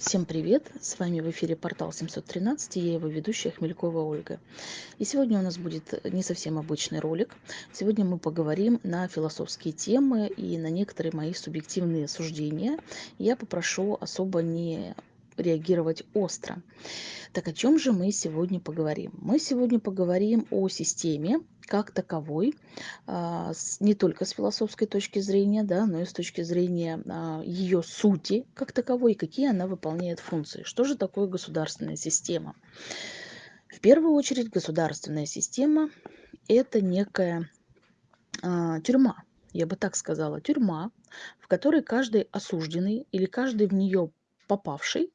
Всем привет! С вами в эфире портал 713 и я его ведущая Хмелькова Ольга. И сегодня у нас будет не совсем обычный ролик. Сегодня мы поговорим на философские темы и на некоторые мои субъективные суждения. Я попрошу особо не реагировать остро. Так о чем же мы сегодня поговорим? Мы сегодня поговорим о системе как таковой, а, не только с философской точки зрения, да, но и с точки зрения а, ее сути как таковой, какие она выполняет функции. Что же такое государственная система? В первую очередь государственная система – это некая а, тюрьма, я бы так сказала, тюрьма, в которой каждый осужденный или каждый в нее попавший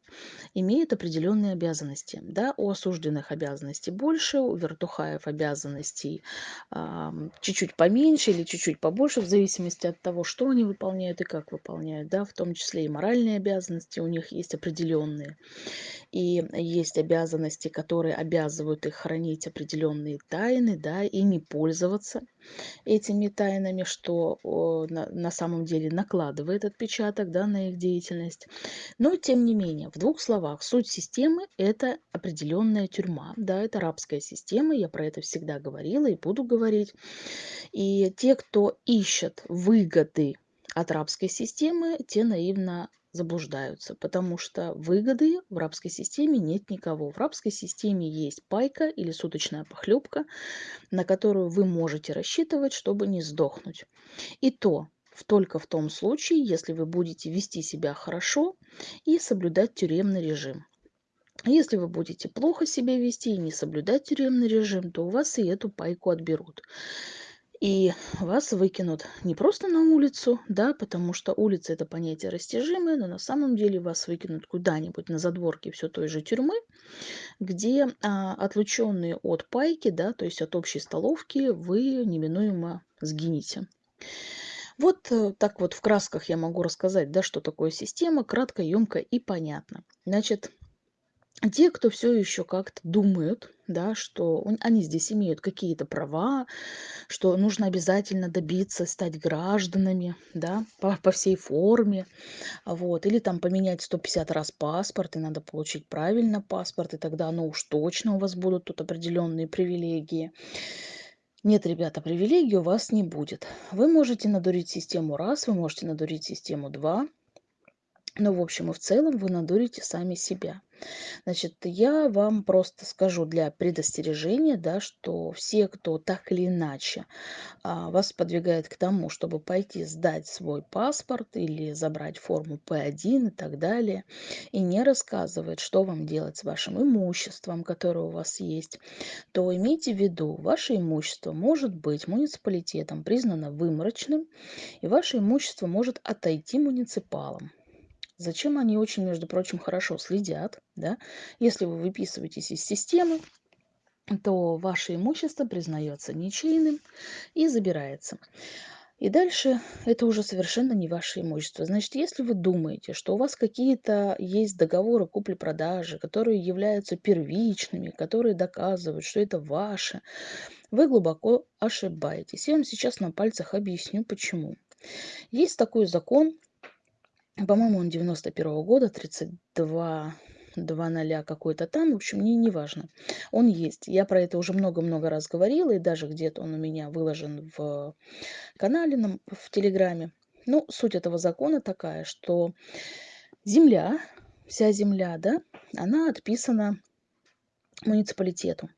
имеет определенные обязанности. Да, у осужденных обязанностей больше, у вертухаев обязанностей э, чуть-чуть поменьше или чуть-чуть побольше, в зависимости от того, что они выполняют и как выполняют. Да, в том числе и моральные обязанности у них есть определенные. И есть обязанности, которые обязывают их хранить определенные тайны да, и не пользоваться этими тайнами, что на, на самом деле накладывает отпечаток да, на их деятельность. Но тем не менее, в двух словах, суть системы – это определенная тюрьма. Да, это арабская система, я про это всегда говорила и буду говорить. И те, кто ищет выгоды от рабской системы, те наивно заблуждаются, потому что выгоды в рабской системе нет никого. В рабской системе есть пайка или суточная похлебка, на которую вы можете рассчитывать, чтобы не сдохнуть. И то только в том случае, если вы будете вести себя хорошо и соблюдать тюремный режим. Если вы будете плохо себя вести и не соблюдать тюремный режим, то у вас и эту пайку отберут. И вас выкинут не просто на улицу, да, потому что улица это понятие растяжимое, но на самом деле вас выкинут куда-нибудь на задворке все той же тюрьмы, где а, отлученные от пайки, да, то есть от общей столовки, вы неминуемо сгинете. Вот э, так вот в красках я могу рассказать, да, что такое система, кратко, емко и понятно. Значит, те, кто все еще как-то думают, да, что они здесь имеют какие-то права, что нужно обязательно добиться стать гражданами, да, по, по всей форме, вот, или там поменять 150 раз паспорт, и надо получить правильно паспорт, и тогда, ну уж точно у вас будут тут определенные привилегии. Нет, ребята, привилегий у вас не будет. Вы можете надурить систему раз, вы можете надурить систему два, но в общем и в целом вы надурите сами себя. Значит, я вам просто скажу для предостережения, да, что все, кто так или иначе а, вас подвигает к тому, чтобы пойти сдать свой паспорт или забрать форму П1 и так далее, и не рассказывает, что вам делать с вашим имуществом, которое у вас есть, то имейте в виду, ваше имущество может быть муниципалитетом признано выморочным, и ваше имущество может отойти муниципалам. Зачем они очень, между прочим, хорошо следят, да? Если вы выписываетесь из системы, то ваше имущество признается ничейным и забирается. И дальше это уже совершенно не ваше имущество. Значит, если вы думаете, что у вас какие-то есть договоры купли-продажи, которые являются первичными, которые доказывают, что это ваше, вы глубоко ошибаетесь. Я вам сейчас на пальцах объясню, почему. Есть такой закон по-моему, он 91 -го года, 32 2 ноля какой-то там, в общем, не, не важно. Он есть. Я про это уже много-много раз говорила, и даже где-то он у меня выложен в канале, в Телеграме. Ну, суть этого закона такая, что земля, вся земля, да, она отписана муниципалитету.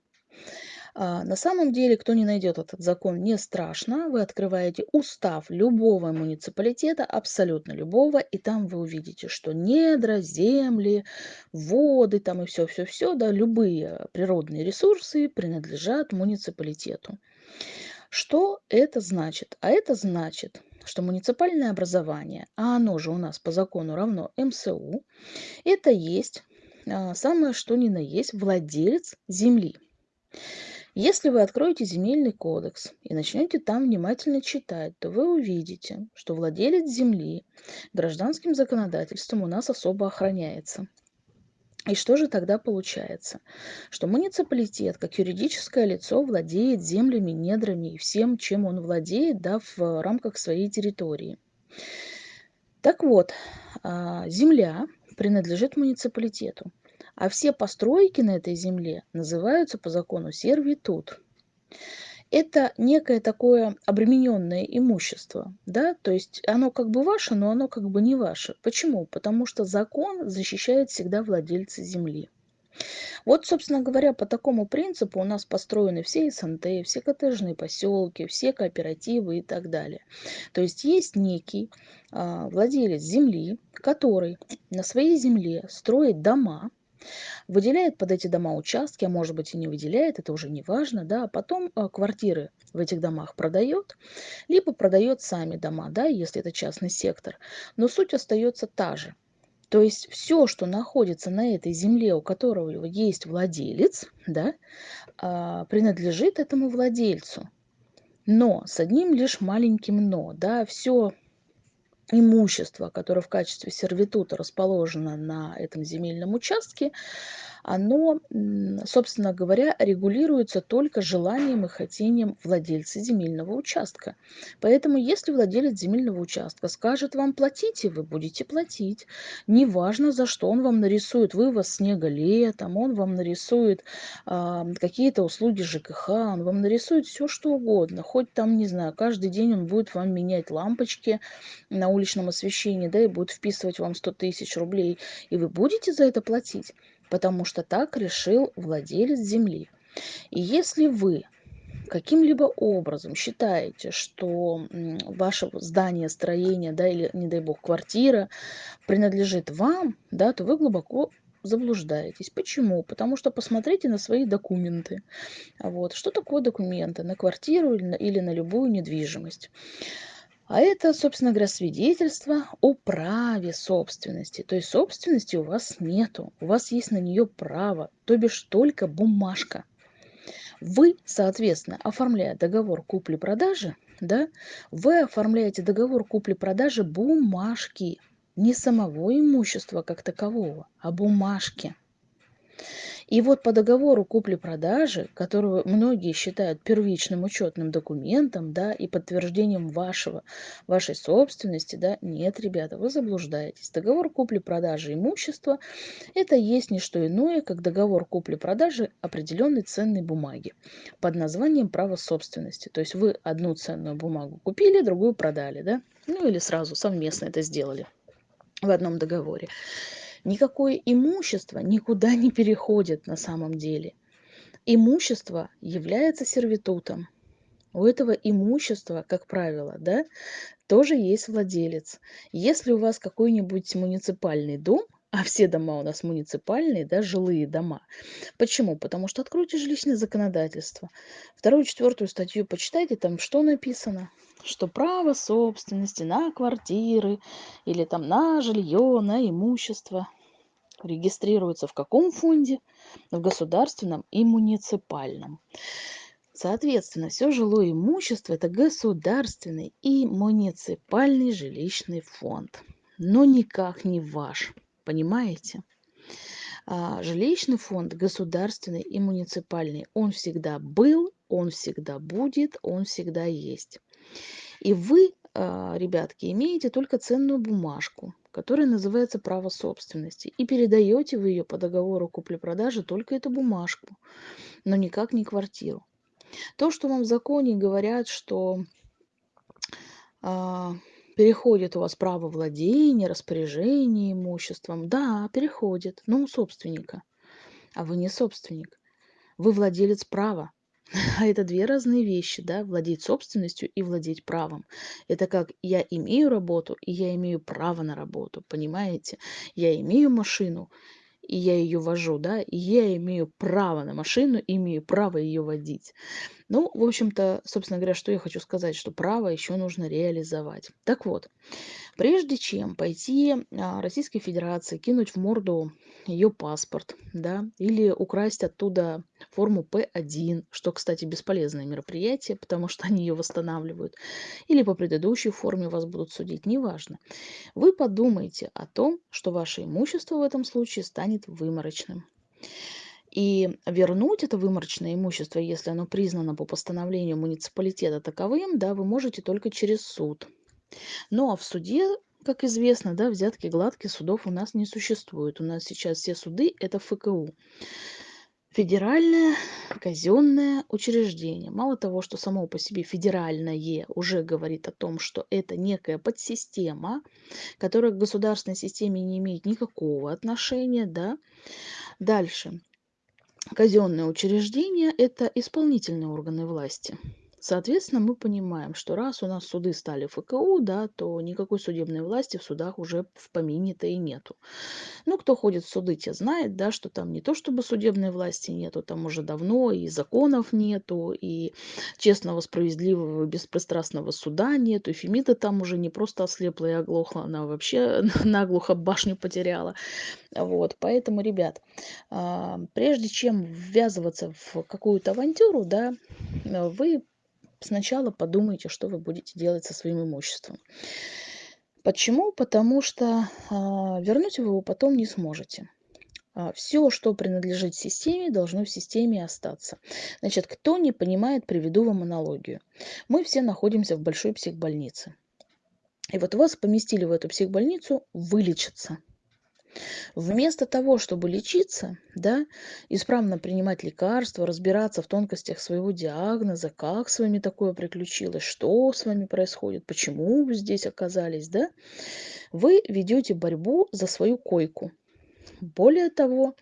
А, на самом деле, кто не найдет этот закон, не страшно. Вы открываете устав любого муниципалитета, абсолютно любого, и там вы увидите, что недра, земли, воды там и все-все-все, да, любые природные ресурсы принадлежат муниципалитету. Что это значит? А это значит, что муниципальное образование, а оно же у нас по закону равно МСУ, это есть а, самое что ни на есть владелец земли. Если вы откроете земельный кодекс и начнете там внимательно читать, то вы увидите, что владелец земли гражданским законодательством у нас особо охраняется. И что же тогда получается? Что муниципалитет, как юридическое лицо, владеет землями, недрами и всем, чем он владеет да, в рамках своей территории. Так вот, а, земля принадлежит муниципалитету, а все постройки на этой земле называются по закону сервитут. Это некое такое обремененное имущество, да, то есть оно как бы ваше, но оно как бы не ваше. Почему? Потому что закон защищает всегда владельца земли. Вот, собственно говоря, по такому принципу у нас построены все СНТ, все коттеджные поселки, все кооперативы и так далее. То есть есть некий а, владелец земли, который на своей земле строит дома, выделяет под эти дома участки, а может быть и не выделяет, это уже не важно, да, а потом а, квартиры в этих домах продает, либо продает сами дома, да, если это частный сектор. Но суть остается та же. То есть все, что находится на этой земле, у которого есть владелец, да, а, принадлежит этому владельцу. Но с одним лишь маленьким но, да, все имущество, которое в качестве сервитута расположено на этом земельном участке, оно, собственно говоря, регулируется только желанием и хотением владельца земельного участка. Поэтому, если владелец земельного участка скажет вам платите, вы будете платить. Неважно за что, он вам нарисует вывоз снега летом, он вам нарисует э, какие-то услуги ЖКХ, он вам нарисует все что угодно. Хоть там, не знаю, каждый день он будет вам менять лампочки на уличном освещении, да, и будет вписывать вам 100 тысяч рублей, и вы будете за это платить потому что так решил владелец земли. И если вы каким-либо образом считаете, что ваше здание, строение, да, или, не дай бог, квартира принадлежит вам, да, то вы глубоко заблуждаетесь. Почему? Потому что посмотрите на свои документы. Вот. Что такое документы на квартиру или на, или на любую недвижимость? А это, собственно говоря, свидетельство о праве собственности. То есть собственности у вас нету, у вас есть на нее право, то бишь только бумажка. Вы, соответственно, оформляя договор купли-продажи, да, вы оформляете договор купли-продажи бумажки, не самого имущества как такового, а бумажки. И вот по договору купли-продажи, которого многие считают первичным учетным документом, да, и подтверждением вашего, вашей собственности, да, нет, ребята, вы заблуждаетесь. Договор купли-продажи имущества – это есть не что иное, как договор купли-продажи определенной ценной бумаги под названием право собственности. То есть вы одну ценную бумагу купили, другую продали, да, ну или сразу совместно это сделали в одном договоре никакое имущество никуда не переходит на самом деле. Имущество является сервитутом. У этого имущества, как правило, да, тоже есть владелец. Если у вас какой-нибудь муниципальный дом, а все дома у нас муниципальные, да, жилые дома. Почему? Потому что откройте жилищное законодательство. Вторую, четвертую статью почитайте, там что написано? Что право собственности на квартиры или там на жилье, на имущество регистрируется в каком фонде? В государственном и муниципальном. Соответственно, все жилое имущество – это государственный и муниципальный жилищный фонд, но никак не ваш, понимаете? А жилищный фонд государственный и муниципальный, он всегда был, он всегда будет, он всегда есть. И вы, ребятки, имеете только ценную бумажку, которая называется право собственности. И передаете вы ее по договору купли-продажи только эту бумажку, но никак не квартиру. То, что вам в законе говорят, что а, переходит у вас право владения, распоряжения имуществом, да, переходит, но у собственника. А вы не собственник. Вы владелец права. А это две разные вещи, да, владеть собственностью и владеть правом. Это как я имею работу, и я имею право на работу, понимаете? Я имею машину, и я ее вожу, да, и я имею право на машину, имею право ее водить. Ну, в общем-то, собственно говоря, что я хочу сказать, что право еще нужно реализовать. Так вот, прежде чем пойти а, Российской Федерации, кинуть в морду ее паспорт, да, или украсть оттуда форму П1, что, кстати, бесполезное мероприятие, потому что они ее восстанавливают, или по предыдущей форме вас будут судить, неважно. Вы подумайте о том, что ваше имущество в этом случае станет выморочным. И вернуть это выморочное имущество, если оно признано по постановлению муниципалитета таковым, да, вы можете только через суд. А в суде как известно, да, взятки гладкие судов у нас не существует. У нас сейчас все суды – это ФКУ. Федеральное казенное учреждение. Мало того, что само по себе федеральное уже говорит о том, что это некая подсистема, которая к государственной системе не имеет никакого отношения, да. Дальше. Казенное учреждение – это исполнительные органы власти. Соответственно, мы понимаем, что раз у нас суды стали ФКУ, да, то никакой судебной власти в судах уже в помине-то и нету. Ну, кто ходит в суды, те знает, да, что там не то чтобы судебной власти нету, там уже давно и законов нету, и честного, справедливого, беспристрастного суда нету, и Фемида там уже не просто ослепла и оглохла, она вообще наглухо башню потеряла. Вот, поэтому, ребят, а, прежде чем ввязываться в какую-то авантюру, да, вы сначала подумайте, что вы будете делать со своим имуществом. Почему? Потому что а, вернуть вы его потом не сможете. А, все, что принадлежит системе, должно в системе остаться. Значит, кто не понимает, приведу вам аналогию. Мы все находимся в большой психбольнице. И вот вас поместили в эту психбольницу вылечиться. Вместо того, чтобы лечиться, да, исправно принимать лекарства, разбираться в тонкостях своего диагноза, как с вами такое приключилось, что с вами происходит, почему вы здесь оказались, да, вы ведете борьбу за свою койку. Более того,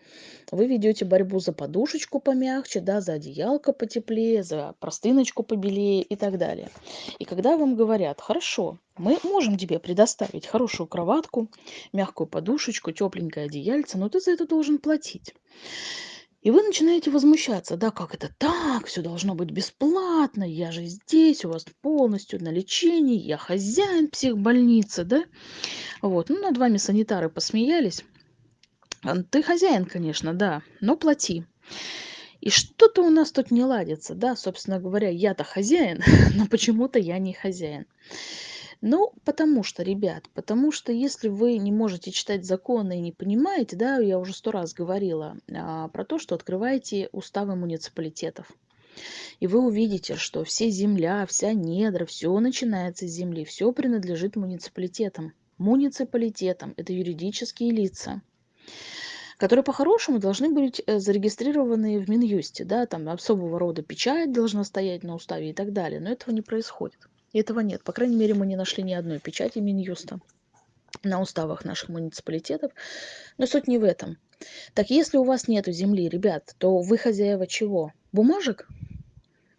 вы ведете борьбу за подушечку помягче, да, за одеялко потеплее, за простыночку побелее и так далее. И когда вам говорят, хорошо, мы можем тебе предоставить хорошую кроватку, мягкую подушечку, тепленькое одеяльце, но ты за это должен платить. И вы начинаете возмущаться, да, как это так, все должно быть бесплатно, я же здесь, у вас полностью на лечении, я хозяин психбольницы, да. Вот, ну, над вами санитары посмеялись. Ты хозяин, конечно, да, но плати. И что-то у нас тут не ладится, да, собственно говоря, я-то хозяин, но почему-то я не хозяин. Ну, потому что, ребят, потому что если вы не можете читать законы и не понимаете, да, я уже сто раз говорила а, про то, что открываете уставы муниципалитетов. И вы увидите, что все земля, вся недра, все начинается с земли, все принадлежит муниципалитетам. Муниципалитетам – это юридические лица которые по-хорошему должны быть э, зарегистрированы в Минюсте, да, там особого рода печать должна стоять на уставе и так далее, но этого не происходит. Этого нет. По крайней мере, мы не нашли ни одной печати Минюста на уставах наших муниципалитетов. Но суть не в этом. Так если у вас нет земли, ребят, то вы хозяева чего? Бумажек?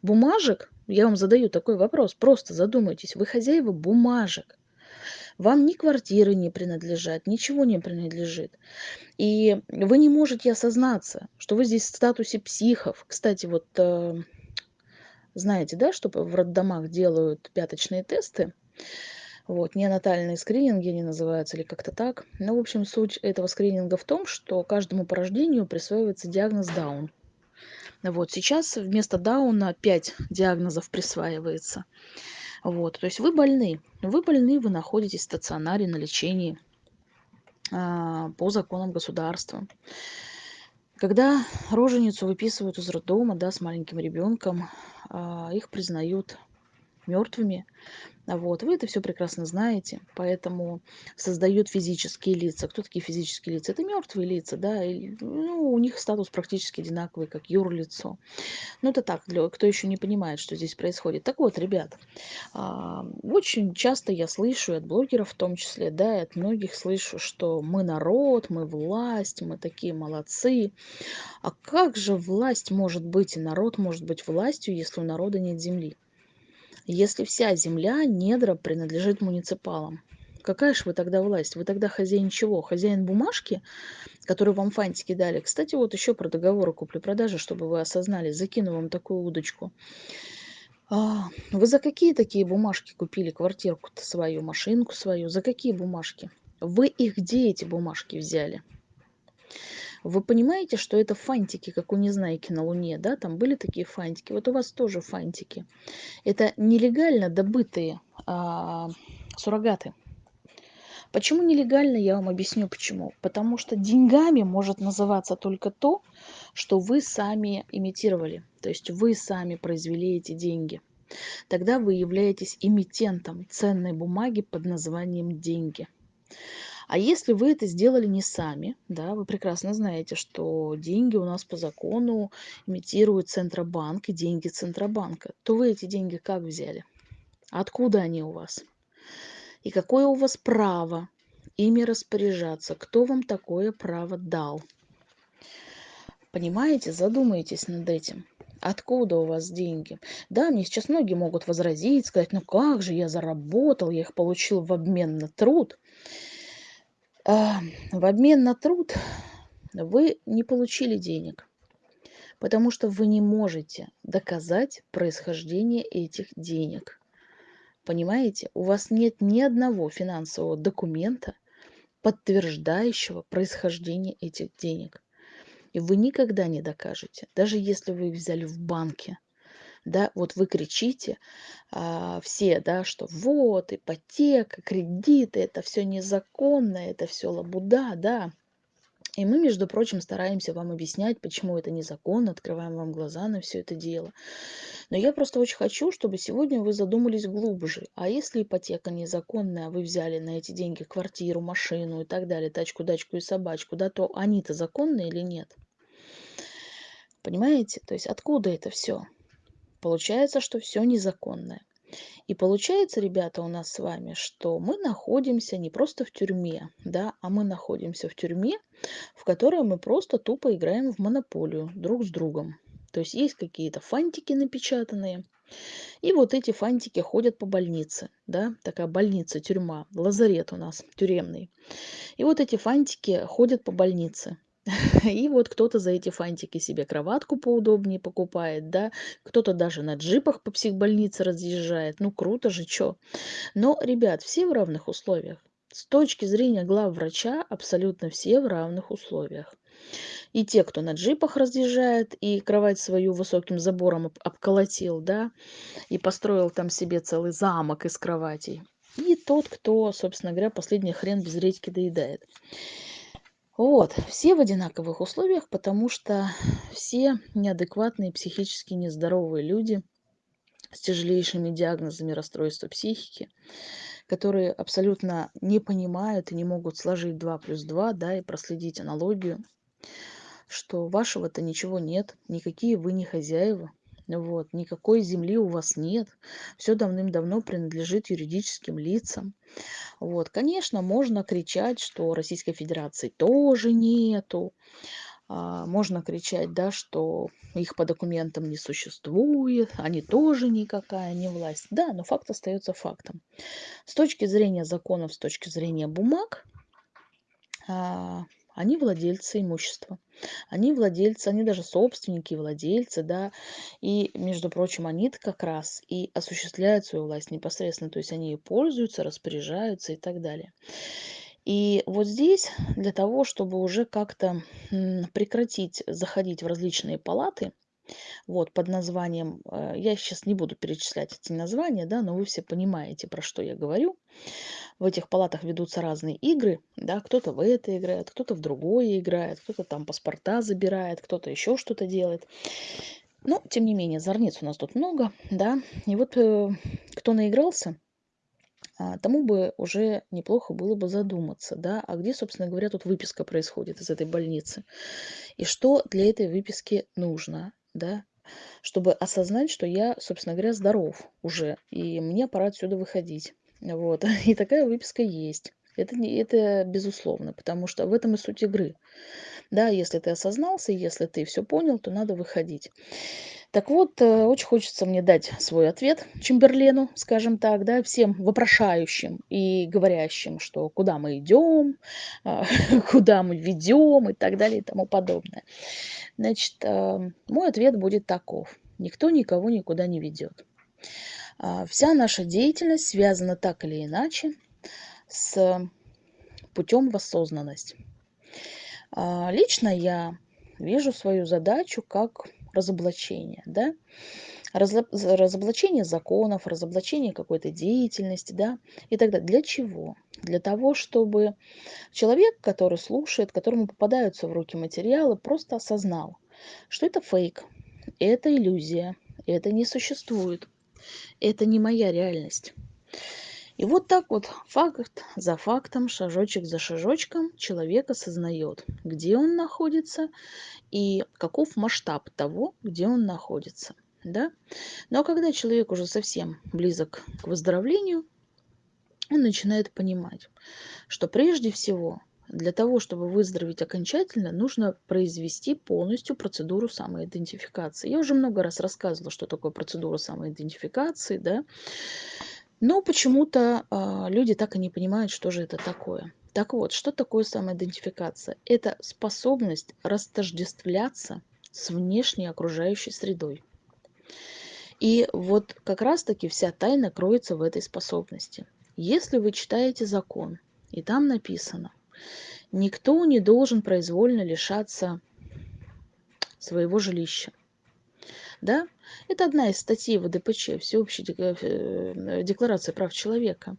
Бумажек? Я вам задаю такой вопрос. Просто задумайтесь. Вы хозяева бумажек. Вам ни квартиры не принадлежат, ничего не принадлежит. И вы не можете осознаться, что вы здесь в статусе психов. Кстати, вот э, знаете, да, что в роддомах делают пяточные тесты, вот, неонатальные скрининги они называются или как-то так. Ну, в общем, суть этого скрининга в том, что каждому по рождению присваивается диагноз Даун. Вот, сейчас вместо Дауна 5 диагнозов присваивается. Вот, то есть вы больны. Вы больны, вы находитесь в стационаре на лечении а, по законам государства. Когда роженицу выписывают из роддома, да, с маленьким ребенком, а, их признают мертвыми, вот. Вы это все прекрасно знаете, поэтому создают физические лица. Кто такие физические лица? Это мертвые лица, да, и, ну, у них статус практически одинаковый, как юрлицо. Ну, это так, для, кто еще не понимает, что здесь происходит. Так вот, ребят, а, очень часто я слышу, от блогеров в том числе, да, и от многих слышу, что мы народ, мы власть, мы такие молодцы. А как же власть может быть и народ может быть властью, если у народа нет земли? Если вся земля, недра принадлежит муниципалам, какая же вы тогда власть? Вы тогда хозяин чего? Хозяин бумажки, которую вам фантики дали? Кстати, вот еще про договоры купли-продажи, чтобы вы осознали, закину вам такую удочку. А, вы за какие такие бумажки купили квартирку-то свою, машинку свою? За какие бумажки? Вы их где эти бумажки взяли? Вы понимаете, что это фантики, как у Незнайки на Луне, да? Там были такие фантики. Вот у вас тоже фантики. Это нелегально добытые а, суррогаты. Почему нелегально, я вам объясню почему. Потому что деньгами может называться только то, что вы сами имитировали. То есть вы сами произвели эти деньги. Тогда вы являетесь эмитентом ценной бумаги под названием деньги. А если вы это сделали не сами, да, вы прекрасно знаете, что деньги у нас по закону имитируют Центробанк и деньги Центробанка, то вы эти деньги как взяли? Откуда они у вас? И какое у вас право ими распоряжаться? Кто вам такое право дал? Понимаете? Задумайтесь над этим. Откуда у вас деньги? Да, мне сейчас многие могут возразить, сказать, ну как же, я заработал, я их получил в обмен на труд. А, в обмен на труд вы не получили денег, потому что вы не можете доказать происхождение этих денег. Понимаете? У вас нет ни одного финансового документа, подтверждающего происхождение этих денег. И вы никогда не докажете, даже если вы взяли в банке. Да, вот вы кричите а, все, да, что вот ипотека, кредиты, это все незаконно, это все лабуда, да. И мы, между прочим, стараемся вам объяснять, почему это незаконно, открываем вам глаза на все это дело. Но я просто очень хочу, чтобы сегодня вы задумались глубже. А если ипотека незаконная, а вы взяли на эти деньги квартиру, машину и так далее, тачку, дачку и собачку, да, то они-то законные или нет? Понимаете? То есть откуда это все? Получается, что все незаконное. И получается, ребята, у нас с вами, что мы находимся не просто в тюрьме, да, а мы находимся в тюрьме, в которой мы просто тупо играем в монополию друг с другом. То есть есть какие-то фантики напечатанные, и вот эти фантики ходят по больнице, да, такая больница, тюрьма, лазарет у нас тюремный. И вот эти фантики ходят по больнице. И вот кто-то за эти фантики себе кроватку поудобнее покупает, да, кто-то даже на джипах по психбольнице разъезжает. Ну, круто же, чё. Но, ребят, все в равных условиях. С точки зрения глав врача абсолютно все в равных условиях. И те, кто на джипах разъезжает и кровать свою высоким забором обколотил, да, и построил там себе целый замок из кроватей. И тот, кто, собственно говоря, последний хрен без редьки доедает. Вот, все в одинаковых условиях, потому что все неадекватные, психически нездоровые люди с тяжелейшими диагнозами расстройства психики, которые абсолютно не понимают и не могут сложить 2 плюс 2, да, и проследить аналогию, что вашего-то ничего нет, никакие вы не хозяева, вот, никакой земли у вас нет, все давным-давно принадлежит юридическим лицам. Вот, конечно, можно кричать, что Российской Федерации тоже нету. А, можно кричать, да, что их по документам не существует, они тоже никакая не власть. Да, но факт остается фактом. С точки зрения законов, с точки зрения бумаг, а, они владельцы имущества. Они владельцы, они даже собственники, владельцы, да. И, между прочим, они как раз и осуществляют свою власть непосредственно. То есть они и пользуются, распоряжаются и так далее. И вот здесь для того, чтобы уже как-то прекратить заходить в различные палаты, вот, под названием, э, я сейчас не буду перечислять эти названия, да, но вы все понимаете, про что я говорю. В этих палатах ведутся разные игры, да, кто-то в это играет, кто-то в другое играет, кто-то там паспорта забирает, кто-то еще что-то делает. Но, тем не менее, зорниц у нас тут много, да, и вот э, кто наигрался, а, тому бы уже неплохо было бы задуматься, да, а где, собственно говоря, тут выписка происходит из этой больницы, и что для этой выписки нужно, да, чтобы осознать, что я, собственно говоря, здоров уже, и мне пора отсюда выходить. Вот. И такая выписка есть. Это, не, это безусловно, потому что в этом и суть игры. Да, если ты осознался, если ты все понял, то надо выходить. Так вот, э, очень хочется мне дать свой ответ Чемберлену, скажем так, да, всем вопрошающим и говорящим, что куда мы идем, а, куда мы ведем и так далее и тому подобное. Значит, э, мой ответ будет таков. Никто никого никуда не ведет. А, вся наша деятельность связана так или иначе с путем в осознанность. А, лично я вижу свою задачу как разоблачение, да, разоблачение законов, разоблачение какой-то деятельности, да, и так далее. Для чего? Для того, чтобы человек, который слушает, которому попадаются в руки материалы, просто осознал, что это фейк, это иллюзия, это не существует, это не моя реальность. И вот так вот, факт за фактом, шажочек за шажочком человек осознает, где он находится и каков масштаб того, где он находится. Да? Но когда человек уже совсем близок к выздоровлению, он начинает понимать, что прежде всего для того, чтобы выздороветь окончательно, нужно произвести полностью процедуру самоидентификации. Я уже много раз рассказывала, что такое процедура самоидентификации, да, но почему-то э, люди так и не понимают, что же это такое. Так вот, что такое самоидентификация? Это способность растождествляться с внешней окружающей средой. И вот как раз-таки вся тайна кроется в этой способности. Если вы читаете закон, и там написано, Никто не должен произвольно лишаться своего жилища. Да? Это одна из статей ВДПЧ, Всеобщей э, декларации прав человека.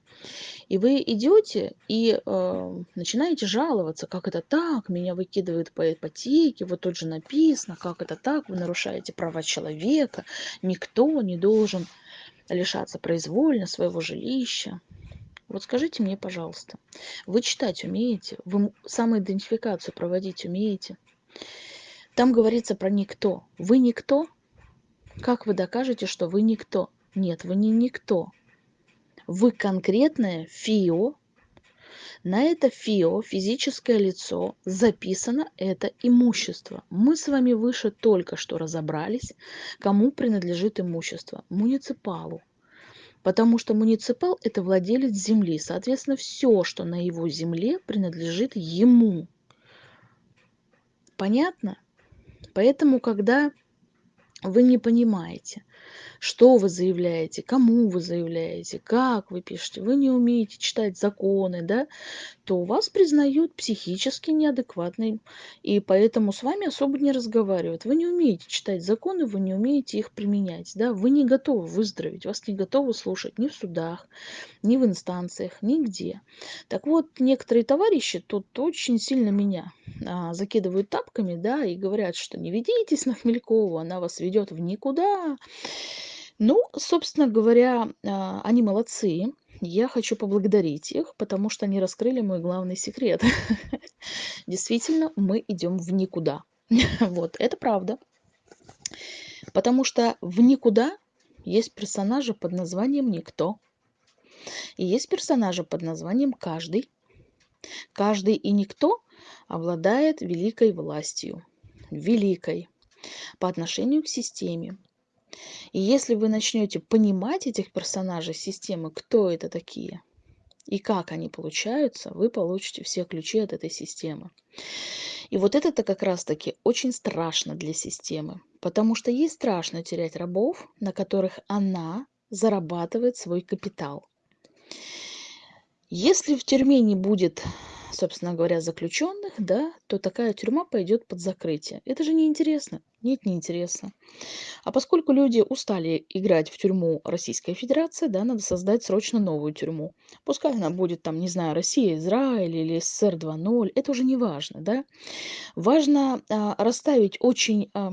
И вы идете и э, начинаете жаловаться, как это так, меня выкидывают по ипотеке, вот тут же написано, как это так, вы нарушаете права человека, никто не должен лишаться произвольно своего жилища. Вот скажите мне, пожалуйста, вы читать умеете? Вы самоидентификацию проводить умеете? Там говорится про никто. Вы никто? Как вы докажете, что вы никто? Нет, вы не никто. Вы конкретное ФИО. На это ФИО, физическое лицо, записано это имущество. Мы с вами выше только что разобрались, кому принадлежит имущество. Муниципалу. Потому что муниципал – это владелец земли. Соответственно, все, что на его земле, принадлежит ему. Понятно? Поэтому, когда вы не понимаете, что вы заявляете, кому вы заявляете, как вы пишете, вы не умеете читать законы, да, то вас признают психически неадекватным, и поэтому с вами особо не разговаривают. Вы не умеете читать законы, вы не умеете их применять, да, вы не готовы выздороветь, вас не готовы слушать ни в судах, ни в инстанциях, нигде. Так вот, некоторые товарищи тут очень сильно меня а, закидывают тапками, да, и говорят, что не ведитесь на Хмелькову, она вас ведет в никуда. Ну, собственно говоря, а, они молодцы. Я хочу поблагодарить их, потому что они раскрыли мой главный секрет. Действительно, мы идем в никуда. Вот, это правда. Потому что в никуда есть персонажи под названием «Никто». И есть персонажи под названием «Каждый». Каждый и никто обладает великой властью. Великой. По отношению к системе. И если вы начнете понимать этих персонажей системы, кто это такие и как они получаются, вы получите все ключи от этой системы. И вот это-то как раз-таки очень страшно для системы, потому что ей страшно терять рабов, на которых она зарабатывает свой капитал. Если в тюрьме не будет собственно говоря, заключенных, да, то такая тюрьма пойдет под закрытие. Это же неинтересно. Нет, неинтересно. А поскольку люди устали играть в тюрьму Российской Федерации, да, надо создать срочно новую тюрьму. Пускай она будет там, не знаю, Россия, Израиль или СССР 2.0, это уже не важно, да. Важно а, расставить очень... А,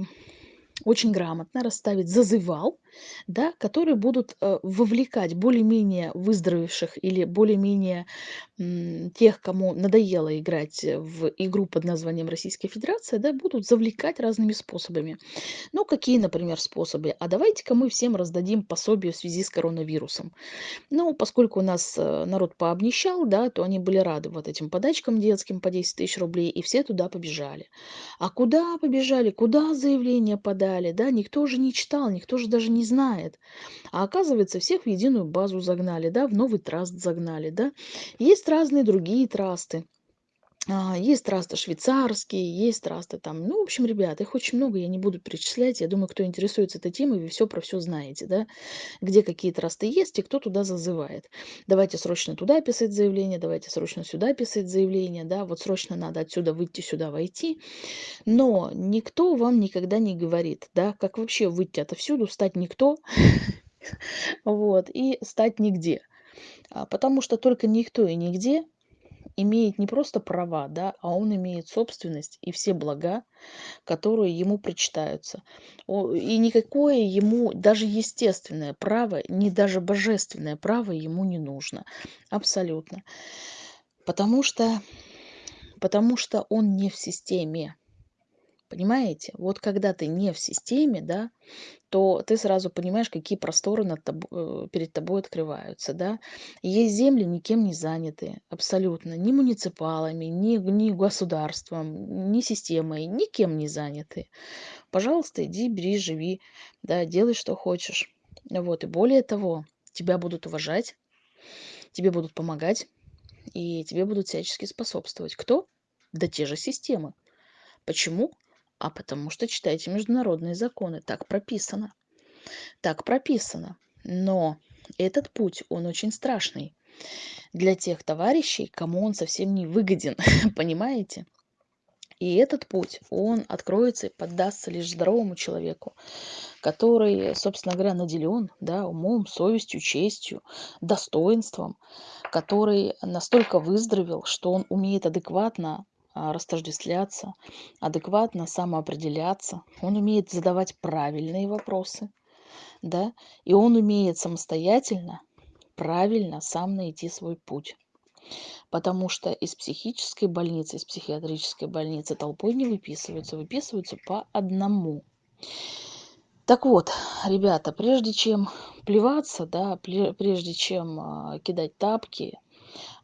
очень грамотно расставить зазывал, да, которые будут э, вовлекать более-менее выздоровевших или более-менее тех, кому надоело играть в игру под названием Российская Федерация, да, будут завлекать разными способами. Ну, какие, например, способы? А давайте-ка мы всем раздадим пособие в связи с коронавирусом. Ну, поскольку у нас э, народ пообнищал, да, то они были рады вот этим подачкам детским по 10 тысяч рублей, и все туда побежали. А куда побежали? Куда заявление подали? Да, никто уже не читал, никто же даже не знает. А оказывается, всех в единую базу загнали, да, в новый траст загнали, да. Есть разные другие трасты. А, есть трасты швейцарские, есть трасты там, ну, в общем, ребят, их очень много, я не буду перечислять. Я думаю, кто интересуется этой темой, вы все про все знаете, да, где какие трасты есть и кто туда зазывает. Давайте срочно туда писать заявление, давайте срочно сюда писать заявление, да, вот срочно надо отсюда выйти, сюда войти. Но никто вам никогда не говорит, да, как вообще выйти отовсюду, стать никто, вот, и стать нигде. А, потому что только никто и нигде имеет не просто права, да, а он имеет собственность и все блага, которые ему причитаются. И никакое ему, даже естественное право, не даже божественное право ему не нужно. Абсолютно. Потому что, потому что он не в системе. Понимаете? Вот когда ты не в системе, да, то ты сразу понимаешь, какие просторы над тоб- э, перед тобой открываются, да. есть земли никем не занятые, абсолютно, ни муниципалами, ни, ни государством, ни системой, никем не заняты. Пожалуйста, иди, бери, живи, да, делай, что хочешь. Вот, и более того, тебя будут уважать, тебе будут помогать, и тебе будут всячески способствовать. Кто? Да те же системы. Почему? А потому что читайте международные законы. Так прописано. Так прописано. Но этот путь, он очень страшный для тех товарищей, кому он совсем не выгоден. Понимаете? И этот путь, он откроется и поддастся лишь здоровому человеку, который, собственно говоря, наделен да, умом, совестью, честью, достоинством, который настолько выздоровел, что он умеет адекватно растождествляться, адекватно самоопределяться, он умеет задавать правильные вопросы, да, и он умеет самостоятельно, правильно сам найти свой путь. Потому что из психической больницы, из психиатрической больницы толпой не выписываются, выписываются по одному. Так вот, ребята, прежде чем плеваться, да, прежде чем а, кидать тапки,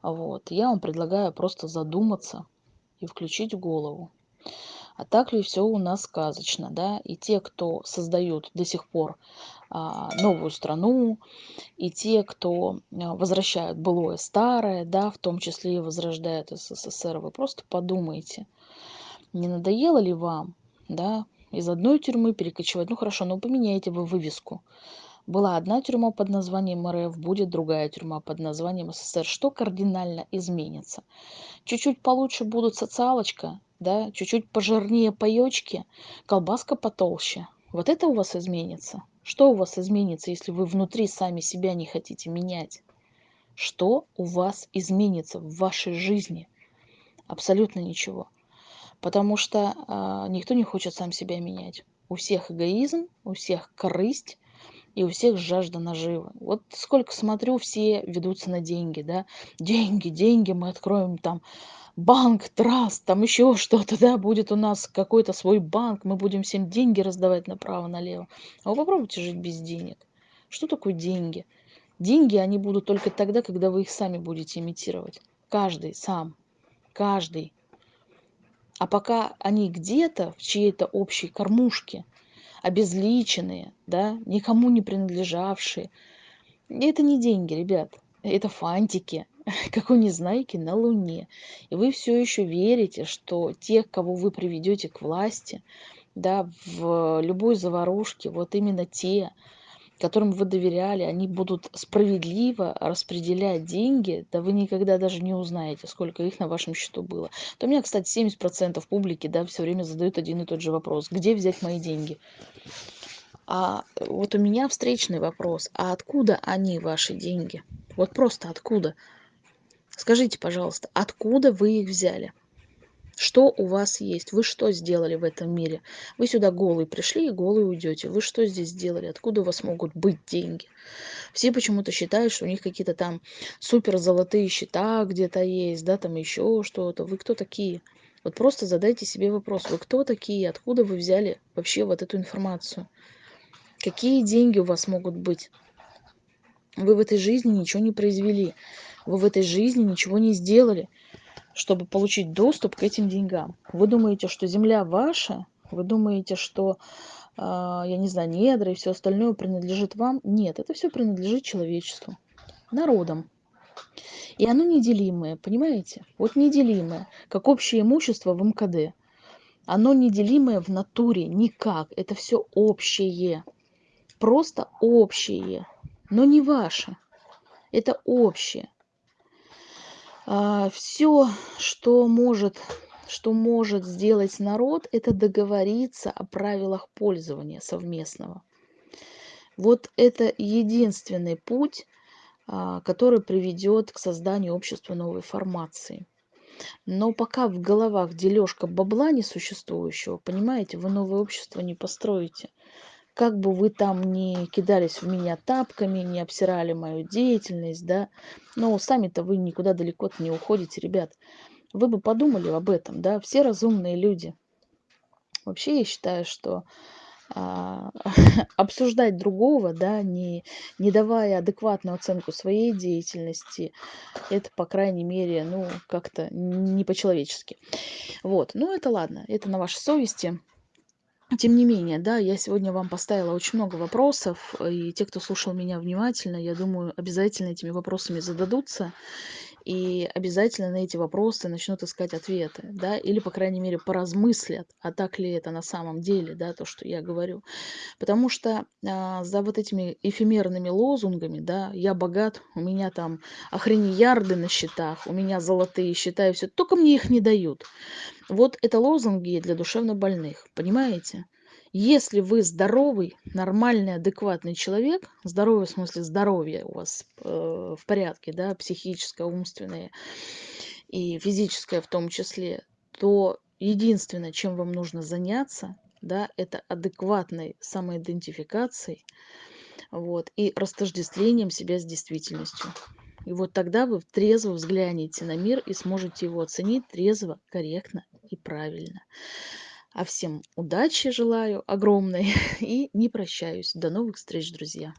вот, я вам предлагаю просто задуматься и включить голову. А так ли все у нас сказочно, да? И те, кто создают до сих пор а, новую страну, и те, кто а, возвращают былое старое, да, в том числе и возрождают СССР, вы просто подумайте, не надоело ли вам, да, из одной тюрьмы перекочевать? Ну хорошо, но поменяйте вы вывеску. Была одна тюрьма под названием РФ, будет другая тюрьма под названием СССР. Что кардинально изменится? Чуть-чуть получше будут социалочка, да, чуть-чуть пожирнее паёчки, колбаска потолще. Вот это у вас изменится? Что у вас изменится, если вы внутри сами себя не хотите менять? Что у вас изменится в вашей жизни? Абсолютно ничего. Потому что э, никто не хочет сам себя менять. У всех эгоизм, у всех корысть, и у всех жажда наживы. Вот сколько смотрю, все ведутся на деньги, да. Деньги, деньги, мы откроем там банк, траст, там еще что-то, да, будет у нас какой-то свой банк, мы будем всем деньги раздавать направо-налево. А вы попробуйте жить без денег. Что такое деньги? Деньги, они будут только тогда, когда вы их сами будете имитировать. Каждый сам. Каждый. А пока они где-то в чьей-то общей кормушке, обезличенные, да, никому не принадлежавшие, это не деньги, ребят, это фантики, как у Незнайки на Луне. И вы все еще верите, что тех, кого вы приведете к власти, да, в любой заварушке, вот именно те, которым вы доверяли, они будут справедливо распределять деньги, да вы никогда даже не узнаете, сколько их на вашем счету было. То у меня, кстати, 70% публики, да, все время задают один и тот же вопрос. Где взять мои деньги? А вот у меня встречный вопрос. А откуда они, ваши деньги? Вот просто откуда? Скажите, пожалуйста, откуда вы их взяли? Что у вас есть? Вы что сделали в этом мире? Вы сюда голый пришли и голый уйдете. Вы что здесь сделали? Откуда у вас могут быть деньги? Все почему-то считают, что у них какие-то там супер золотые счета где-то есть, да, там еще что-то. Вы кто такие? Вот просто задайте себе вопрос, вы кто такие, откуда вы взяли вообще вот эту информацию? Какие деньги у вас могут быть? Вы в этой жизни ничего не произвели, вы в этой жизни ничего не сделали чтобы получить доступ к этим деньгам. Вы думаете, что земля ваша? Вы думаете, что, э, я не знаю, недра и все остальное принадлежит вам? Нет, это все принадлежит человечеству, народам. И оно неделимое, понимаете? Вот неделимое, как общее имущество в МКД. Оно неделимое в натуре никак. Это все общее. Просто общее, но не ваше. Это общее. А, все, что может что может сделать народ, это договориться о правилах пользования совместного. Вот это единственный путь, а, который приведет к созданию общества новой формации. Но пока в головах дележка бабла несуществующего, понимаете, вы новое общество не построите. Как бы вы там ни кидались в меня тапками, не обсирали мою деятельность, да, но сами-то вы никуда далеко не уходите, ребят. Вы бы подумали об этом, да, все разумные люди. Вообще я считаю, что а, обсуждать другого, да, не, не давая адекватную оценку своей деятельности, это, по крайней мере, ну, как-то не по-человечески. Вот, ну это ладно, это на вашей совести. Тем не менее, да, я сегодня вам поставила очень много вопросов, и те, кто слушал меня внимательно, я думаю, обязательно этими вопросами зададутся и обязательно на эти вопросы начнут искать ответы, да, или, по крайней мере, поразмыслят, а так ли это на самом деле, да, то, что я говорю. Потому что а, за вот этими эфемерными лозунгами, да, я богат, у меня там охренеярды на счетах, у меня золотые счета и все, только мне их не дают. Вот это лозунги для душевнобольных, понимаете? Если вы здоровый, нормальный, адекватный человек, здоровый в смысле здоровье у вас э, в порядке, да, психическое, умственное и физическое в том числе, то единственное, чем вам нужно заняться, да, это адекватной самоидентификацией вот, и растождествлением себя с действительностью. И вот тогда вы трезво взглянете на мир и сможете его оценить трезво, корректно и правильно. А всем удачи желаю огромной и не прощаюсь. До новых встреч, друзья!